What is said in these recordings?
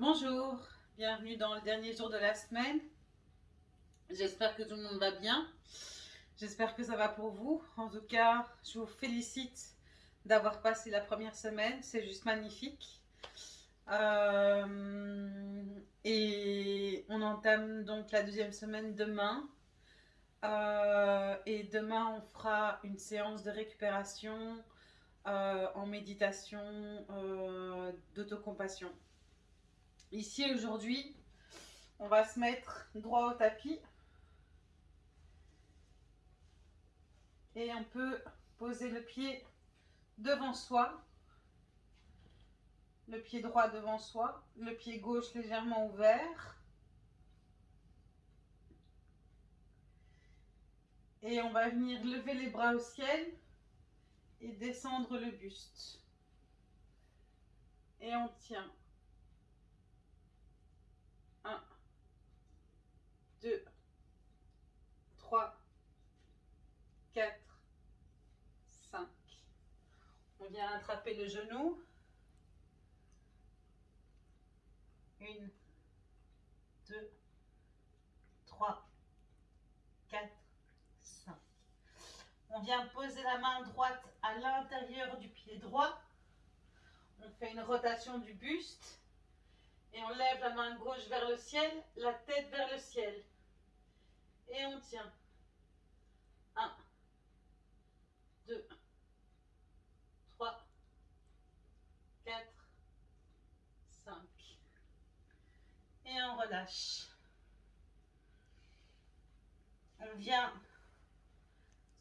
Bonjour, bienvenue dans le dernier jour de la semaine. J'espère que tout le monde va bien. J'espère que ça va pour vous. En tout cas, je vous félicite d'avoir passé la première semaine. C'est juste magnifique. Euh, et on entame donc la deuxième semaine demain. Euh, et demain, on fera une séance de récupération euh, en méditation d'autocompassion. Ici, aujourd'hui, on va se mettre droit au tapis. Et on peut poser le pied devant soi. Le pied droit devant soi. Le pied gauche légèrement ouvert. Et on va venir lever les bras au ciel et descendre le buste. Et on tient. 1, 2, 3, 4, 5. On vient attraper le genou. 1, 2, 3, 4, 5. On vient poser la main droite à l'intérieur du pied droit. On fait une rotation du buste. Et on lève la main gauche vers le ciel, la tête vers le ciel. Et on tient. 1, 2, 3, 4, 5. Et on relâche. On vient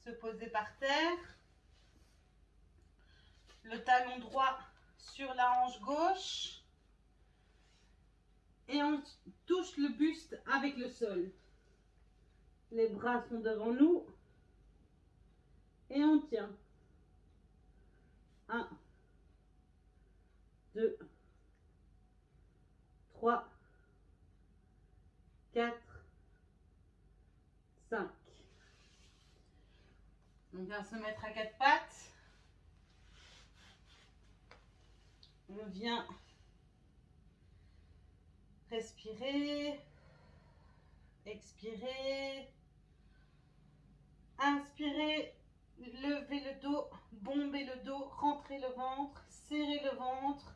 se poser par terre. Le talon droit sur la hanche gauche et on touche le buste avec le sol. Les bras sont devant nous et on tient. 1, 2, 3, 4, 5. On vient se mettre à quatre pattes. On vient Respirez. Expirez. Inspirez. Levez le dos. Bombez le dos. Rentrez le ventre. Serrez le ventre.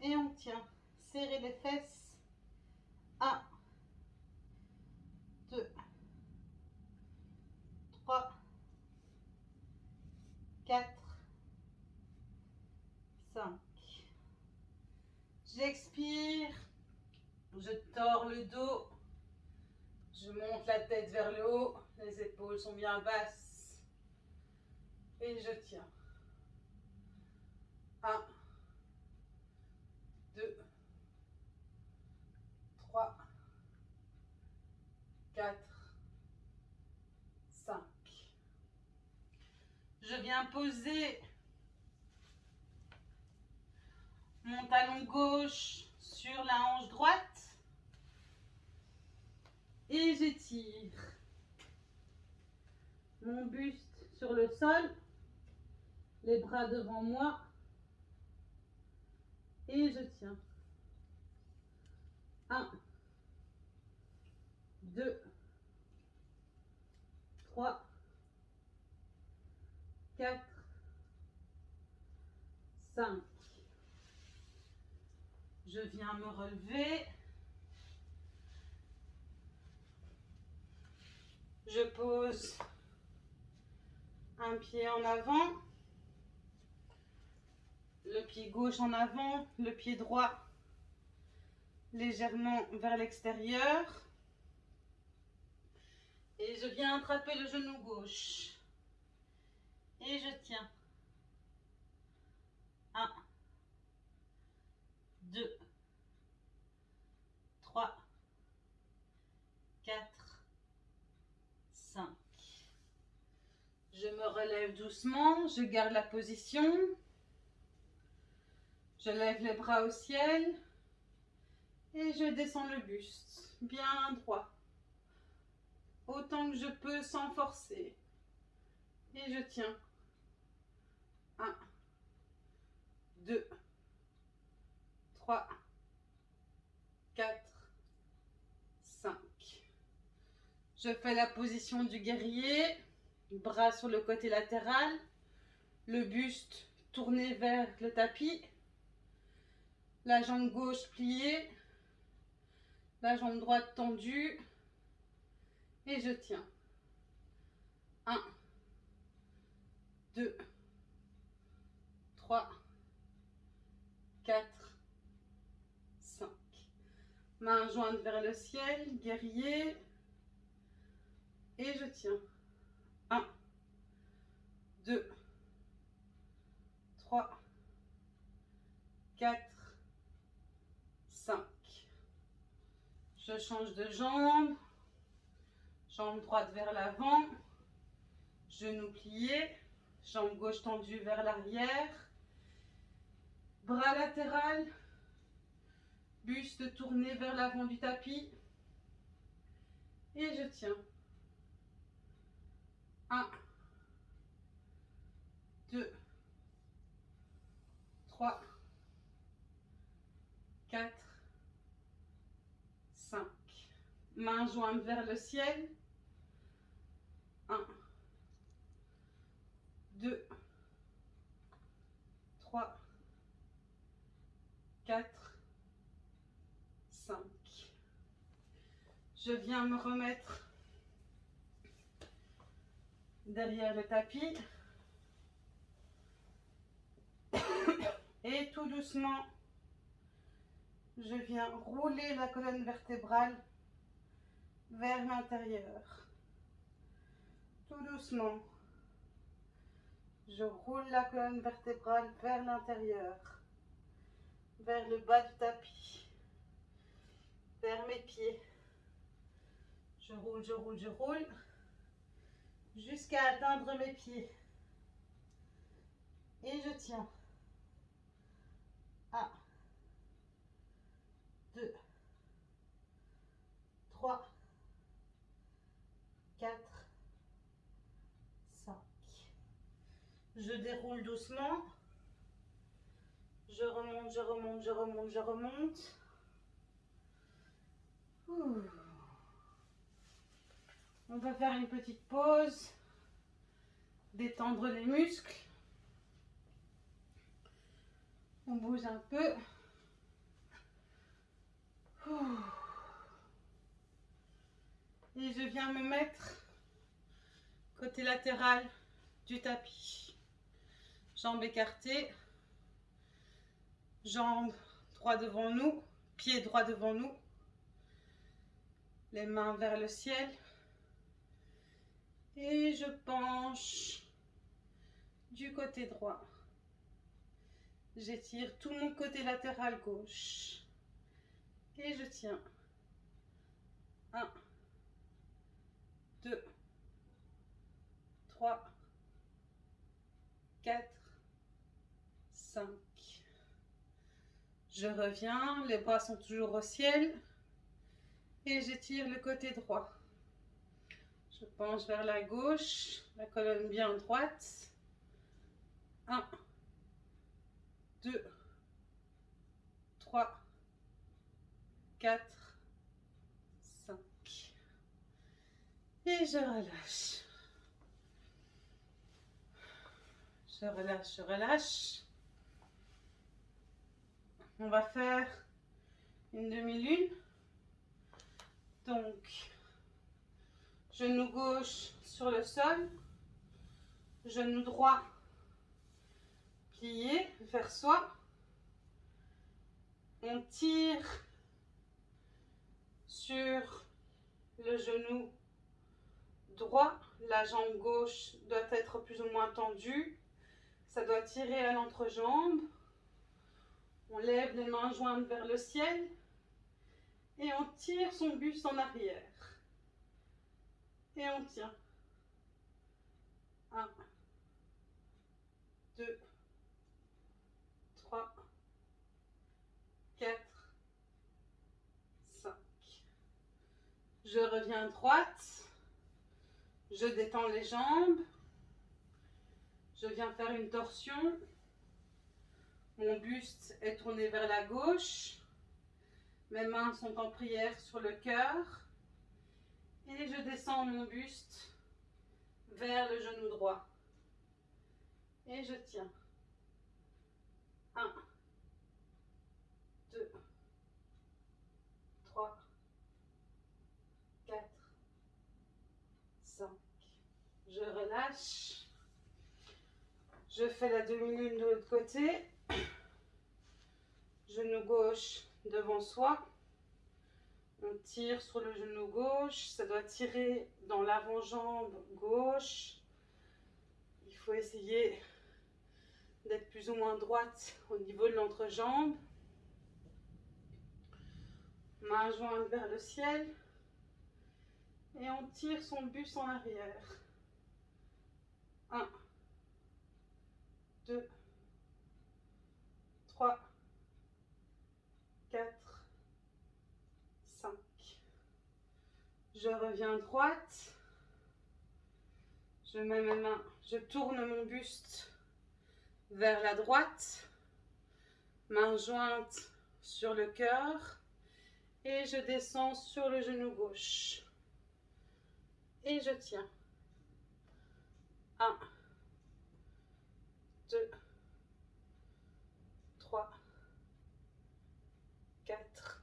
Et on tient. Serrez les fesses. 1, 2, 3, 4, 5. J'expire. Je tords le dos. Je monte la tête vers le haut. Les épaules sont bien basses. Et je tiens. 1, 2, 3, 4, 5. Je viens poser mon talon gauche sur la hanche droite. Et j'étire. Mon buste sur le sol, les bras devant moi. Et je tiens. 1, 2, 3, 4, 5. Je viens me relever. Je pose un pied en avant, le pied gauche en avant, le pied droit légèrement vers l'extérieur. Et je viens attraper le genou gauche. Et je tiens. 1, 2, relève doucement, je garde la position. Je lève les bras au ciel et je descends le buste bien droit. Autant que je peux sans forcer. Et je tiens. 1, 2, 3, 4, 5. Je fais la position du guerrier bras sur le côté latéral, le buste tourné vers le tapis, la jambe gauche pliée, la jambe droite tendue et je tiens. 1, 2, 3, 4, 5. Main jointe vers le ciel, guerrier. Et je tiens. 1, 2, 3, 4, 5. Je change de jambe. Jambe droite vers l'avant. Genou plié. Jambe gauche tendue vers l'arrière. Bras latéral. Buste tourné vers l'avant du tapis. Et je tiens. 1, 2, 3, 4, 5. Main jointe vers le ciel. 1, 2, 3, 4, 5. Je viens me remettre derrière le tapis. Et tout doucement, je viens rouler la colonne vertébrale vers l'intérieur. Tout doucement, je roule la colonne vertébrale vers l'intérieur, vers le bas du tapis, vers mes pieds. Je roule, je roule, je roule jusqu'à atteindre mes pieds. Et je tiens. 1, 2, 3, 4, 5. Je déroule doucement. Je remonte, je remonte, je remonte, je remonte. On va faire une petite pause, détendre les muscles. On bouge un peu. Et je viens me mettre côté latéral du tapis. Jambes écartées. Jambes droit devant nous. Pied droit devant nous. Les mains vers le ciel. Et je penche du côté droit. J'étire tout mon côté latéral gauche. Et je tiens. 1, 2, 3, 4, 5. Je reviens, les bras sont toujours au ciel. Et j'étire le côté droit. Je penche vers la gauche, la colonne bien droite. 1, 2, 3, 4, 5. Et je relâche. Je relâche, je relâche. On va faire une demi-lune. Donc, Genou gauche sur le sol. Genou droit plié vers soi. On tire sur le genou droit. La jambe gauche doit être plus ou moins tendue. Ça doit tirer à l'entrejambe. On lève les mains jointes vers le ciel et on tire son buste en arrière. Et on tient. 1, 2, 3, 4, 5. Je reviens droite. Je détends les jambes. Je viens faire une torsion. Mon buste est tourné vers la gauche. Mes mains sont en prière sur le cœur. Et je descends mon buste vers le genou droit. Et je tiens. 1, 2, 3, 4, 5. Je relâche. Je fais la demi-lune de l'autre côté. Genou gauche devant soi. On tire sur le genou gauche. Ça doit tirer dans l'avant-jambe gauche. Il faut essayer d'être plus ou moins droite au niveau de l'entrejambe. Main jointe vers le ciel. Et on tire son buste en arrière. 1, 2, 3, 4, 5. Je reviens droite. Je mets mes mains, je tourne mon buste vers la droite. Main jointe sur le cœur. Et je descends sur le genou gauche. Et je tiens. 1, 2, 3, 4,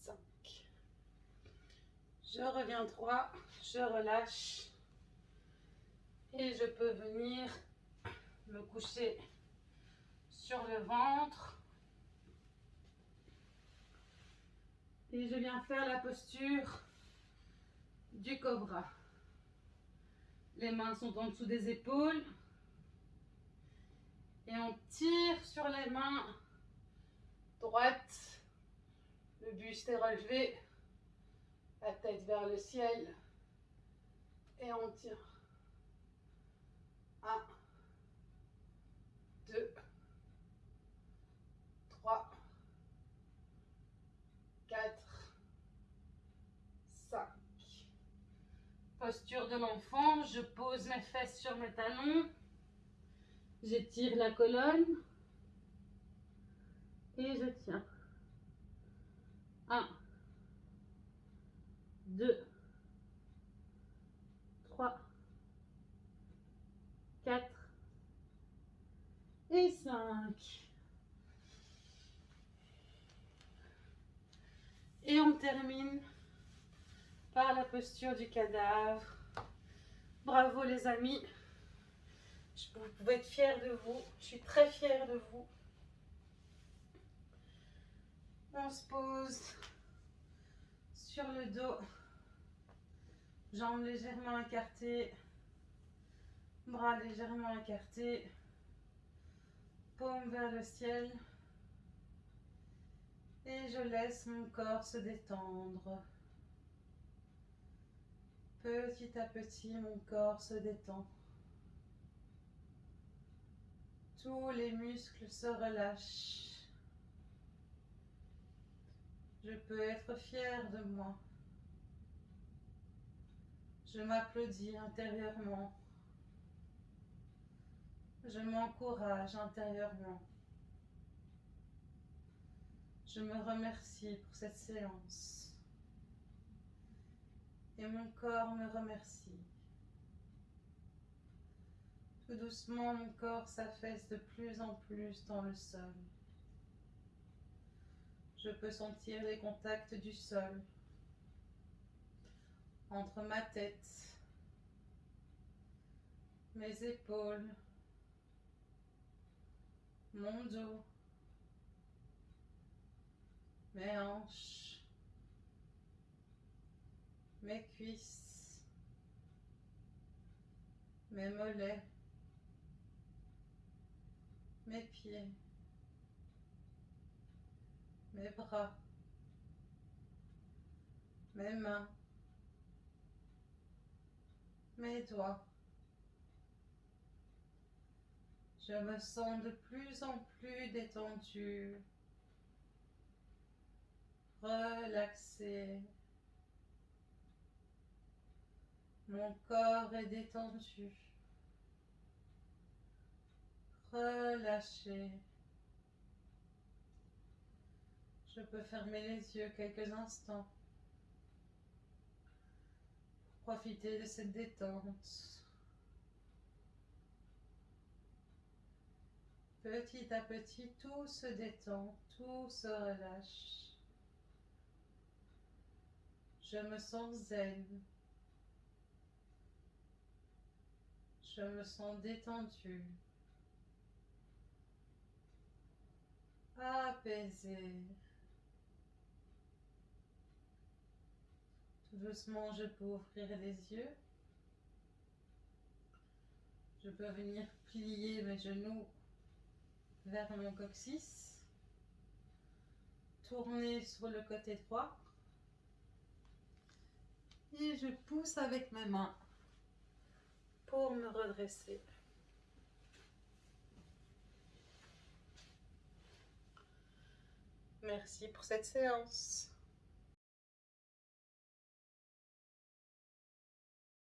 5. Je reviens droit, je relâche et je peux venir me coucher sur le ventre. Et je viens faire la posture du cobra. Les mains sont en dessous des épaules. Et on tire sur les mains droites. Le buste est relevé. La tête vers le ciel. Et on tire. 1, 2, 3, 4, 5. Posture de l'enfant, je pose mes fesses sur mes talons. J'étire la colonne. Et je tiens. 1, 2, 3, 4 et 5. Et on termine la posture du cadavre. Bravo les amis. Vous pouvez être fiers de vous. Je suis très fière de vous. On se pose sur le dos. Jambes légèrement écartées. Bras légèrement écartés. Paume vers le ciel. Et je laisse mon corps se détendre. Petit à petit, mon corps se détend. Tous les muscles se relâchent. Je peux être fière de moi. Je m'applaudis intérieurement. Je m'encourage intérieurement. Je me remercie pour cette séance. Et mon corps me remercie. Tout doucement, mon corps s'affaisse de plus en plus dans le sol. Je peux sentir les contacts du sol entre ma tête, mes épaules, mon dos, mes hanches, mes cuisses, mes mollets, mes pieds, mes bras, mes mains, mes doigts. Je me sens de plus en plus détendu, relaxé. Mon corps est détendu, relâché. Je peux fermer les yeux quelques instants. Profitez de cette détente. Petit à petit, tout se détend, tout se relâche. Je me sens zen. Je me sens détendu. Apaisé. Tout doucement, je peux ouvrir les yeux. Je peux venir plier mes genoux vers mon coccyx. Tourner sur le côté droit. Et je pousse avec mes mains pour me redresser. Merci pour cette séance.